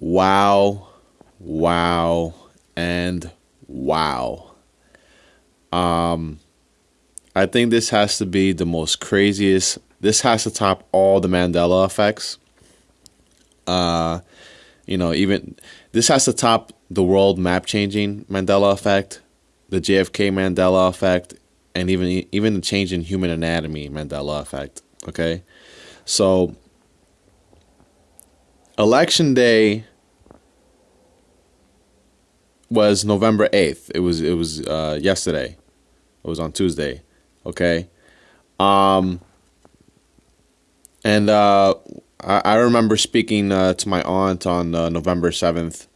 Wow, wow, and wow. Um, I think this has to be the most craziest. This has to top all the Mandela effects. Uh, you know, even this has to top the world map changing Mandela effect, the JFK Mandela effect, and even even the change in human anatomy Mandela effect. Okay, so election day was November eighth. It was it was uh, yesterday. It was on Tuesday. Okay, um, and uh, I, I remember speaking uh, to my aunt on uh, November seventh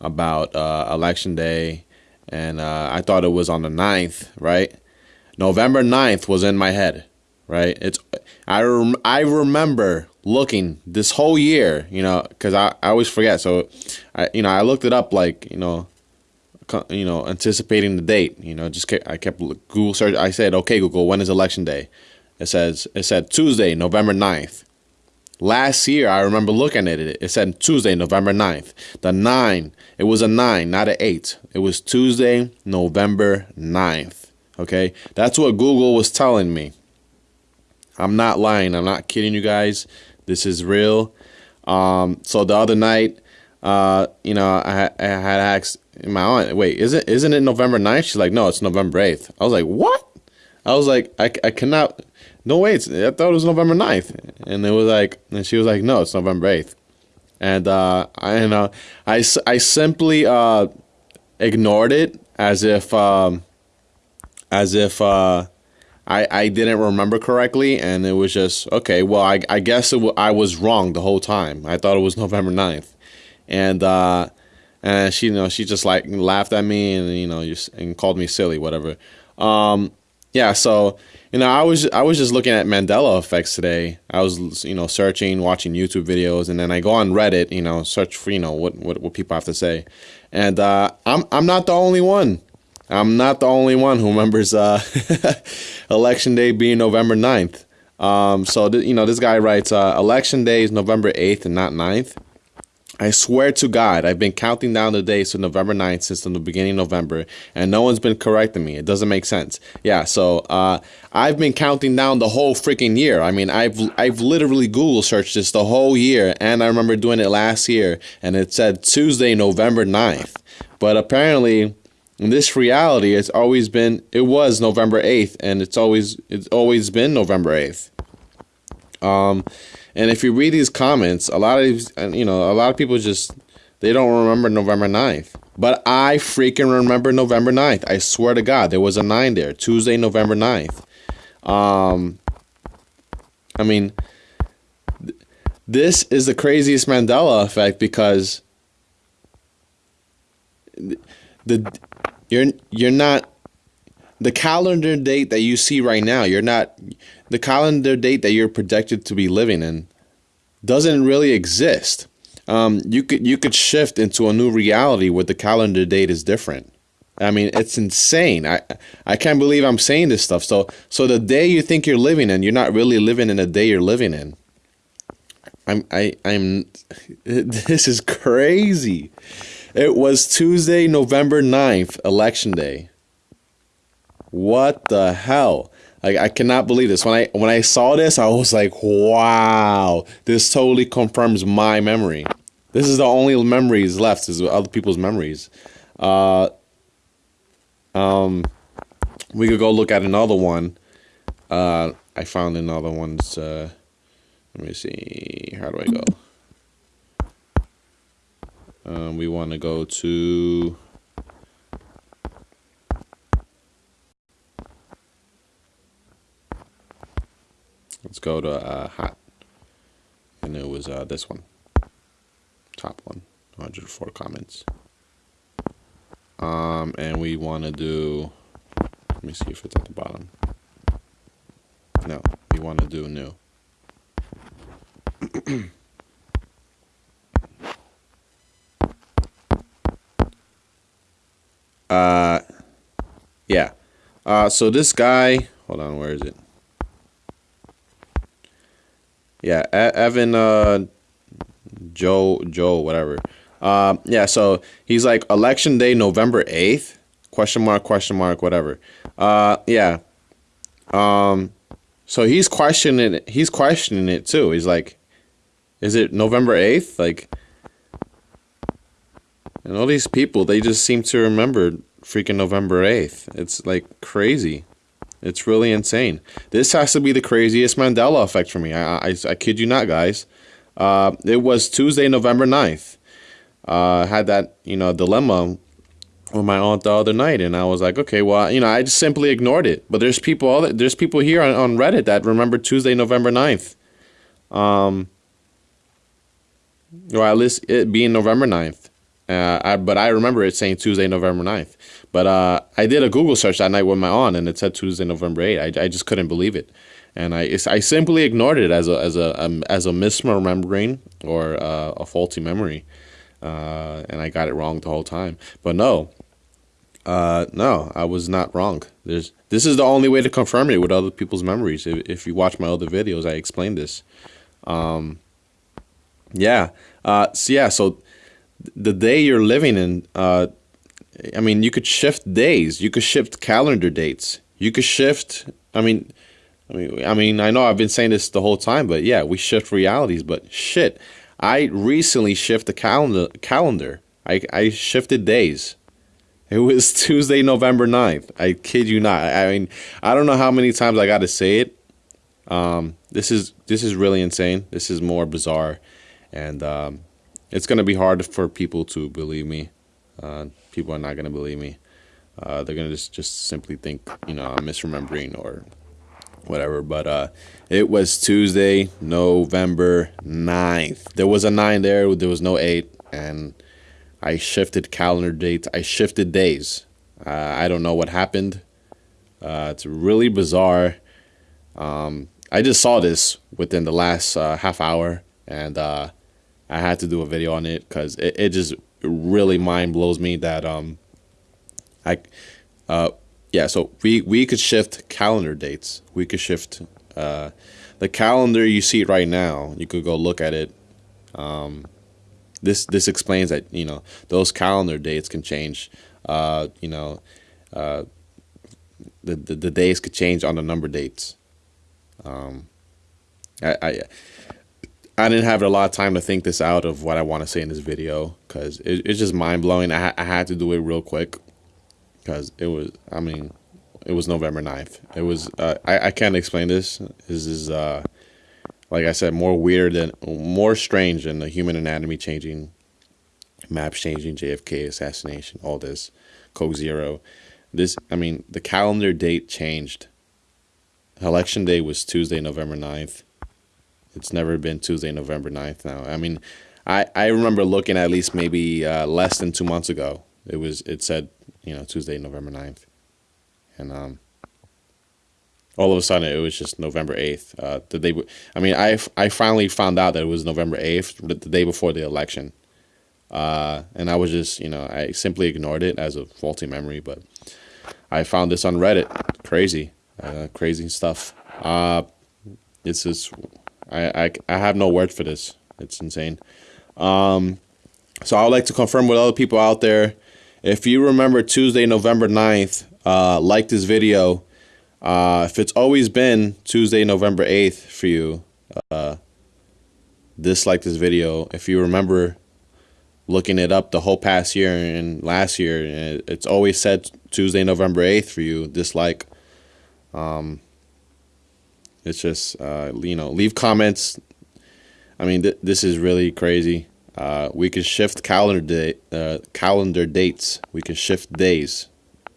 about uh, election day, and uh, I thought it was on the 9th, right? November 9th was in my head, right? It's I rem- I remember looking this whole year, you know, because I, I always forget. So, I you know I looked it up like you know, you know anticipating the date. You know, just kept, I kept Google search. I said, okay, Google, when is election day? It says it said Tuesday, November 9th. Last year, I remember looking at it. It said Tuesday, November 9th. The 9, it was a 9, not an 8. It was Tuesday, November 9th. Okay? That's what Google was telling me. I'm not lying. I'm not kidding you guys. This is real. Um, so the other night, uh, you know, I, I had asked my aunt, wait, is it, isn't it November 9th? She's like, no, it's November 8th. I was like, what? I was like, I, I cannot no wait, I thought it was November 9th. And it was like, and she was like, no, it's November 8th. And, uh, I, and, uh, I, I simply, uh, ignored it as if, um, as if, uh, I, I didn't remember correctly, and it was just okay. Well, I, I guess it I was wrong the whole time. I thought it was November 9th. and uh, and she you know she just like laughed at me and you know just and called me silly, whatever. Um, yeah, so you know, I was I was just looking at Mandela effects today. I was you know searching, watching YouTube videos, and then I go on Reddit, you know, search for you know what what, what people have to say, and uh, I'm I'm not the only one. I'm not the only one who remembers uh, election day being November 9th. Um, so th- you know, this guy writes, uh, election day is November 8th and not 9th. I swear to God, I've been counting down the days to November 9th since the beginning of November, and no one's been correcting me. It doesn't make sense. Yeah, so uh, I've been counting down the whole freaking year. I mean, I've I've literally Google searched this the whole year, and I remember doing it last year, and it said Tuesday, November 9th. But apparently, in this reality, has always been it was November 8th, and it's always it's always been November 8th. Um, and if you read these comments, a lot of these, you know, a lot of people just they don't remember November 9th. But I freaking remember November 9th. I swear to God, there was a 9 there. Tuesday, November 9th. Um I mean th- this is the craziest Mandela effect because the you're you're not the calendar date that you see right now, you're not the calendar date that you're projected to be living in doesn't really exist. Um, you could you could shift into a new reality where the calendar date is different. I mean, it's insane. I I can't believe I'm saying this stuff. So so the day you think you're living in, you're not really living in the day you're living in. I'm I I'm this is crazy. It was Tuesday, November 9th, election day. What the hell? Like I cannot believe this. When I when I saw this, I was like, "Wow, this totally confirms my memory." This is the only memories left is other people's memories. Uh, um, we could go look at another one. Uh, I found another one's. Uh, let me see. How do I go? Um, we want to go to. Let's go to uh, hot. And it was uh, this one. Top one. 104 comments. Um, and we want to do. Let me see if it's at the bottom. No, we want to do new. uh, yeah. Uh, so this guy. Hold on, where is it? Yeah, Evan uh Joe Joe whatever. Uh, yeah, so he's like election day, November eighth? Question mark, question mark, whatever. Uh, yeah. Um, so he's questioning it. He's questioning it too. He's like, is it November eighth? Like, and all these people, they just seem to remember freaking November eighth. It's like crazy. It's really insane. This has to be the craziest Mandela effect for me. I, I, I kid you not, guys. Uh, it was Tuesday, November 9th. Uh, had that, you know, dilemma with my aunt the other night, and I was like, okay, well, you know, I just simply ignored it. But there's people, all there's people here on, on Reddit that remember Tuesday, November 9th. Um, or at least it being November 9th. Uh, I, but I remember it saying Tuesday, November 9th. But uh, I did a Google search that night with my aunt, and it said Tuesday, November 8th. I, I just couldn't believe it, and I I simply ignored it as a as a um, as a misremembering or uh, a faulty memory, uh, and I got it wrong the whole time. But no, uh, no, I was not wrong. There's this is the only way to confirm it with other people's memories. If, if you watch my other videos, I explained this. Um, yeah. So yeah. So the day you're living in, uh, I mean, you could shift days. You could shift calendar dates. You could shift. I mean, I mean, I mean, I know I've been saying this the whole time, but yeah, we shift realities. But shit, I recently shifted the calendar. Calendar. I I shifted days. It was Tuesday, November 9th. I kid you not. I mean, I don't know how many times I got to say it. Um, this is this is really insane. This is more bizarre, and um, it's gonna be hard for people to believe me. Uh, people are not gonna believe me. Uh, they're gonna just just simply think you know I'm misremembering or whatever. But uh, it was Tuesday, November 9th. There was a nine there. There was no eight, and I shifted calendar dates. I shifted days. Uh, I don't know what happened. Uh, it's really bizarre. Um, I just saw this within the last uh, half hour, and I had to do a video on it because it, it just really mind blows me that um, I, uh, yeah. So we we could shift calendar dates. We could shift uh, the calendar you see right now. You could go look at it. Um, this this explains that you know those calendar dates can change. Uh, you know, uh, the, the the days could change on the number dates. Um, I, I I didn't have a lot of time to think this out of what I want to say in this video because it, it's just mind blowing. I, I had to do it real quick because it was. I mean, it was November 9th. It was. Uh, I I can't explain this. This is uh, like I said, more weird than more strange than the human anatomy changing, maps changing, JFK assassination, all this, Coke Zero. This, I mean, the calendar date changed Election day was Tuesday, November 9th. It's never been Tuesday, November 9th now. I mean, I, I remember looking at least maybe uh, less than two months ago. It was it said, you know, Tuesday, November 9th. And um, all of a sudden it was just November 8th. Uh, the day, I mean, I, I finally found out that it was November 8th, the day before the election. Uh, and I was just, you know, I simply ignored it as a faulty memory, but I found this on Reddit. Crazy uh, crazy stuff. Uh, it's just I, I I have no word for this. It's insane. Um, so I would like to confirm with other people out there. If you remember Tuesday, November 9th, uh, like this video. Uh, if it's always been Tuesday, November 8th for you, uh, dislike this video. If you remember looking it up the whole past year and last year, it's always said Tuesday, November 8th for you, dislike. Um, it's just uh, you know leave comments. I mean th- this is really crazy. Uh, we can shift calendar day, uh, calendar dates. We can shift days.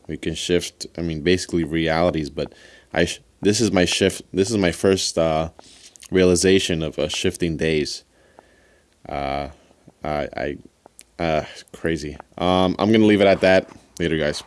We can shift. I mean basically realities. But I this is my shift. This is my first uh, realization of uh, shifting days. Uh, I, I uh, crazy. Um, I'm gonna leave it at that. Later, guys.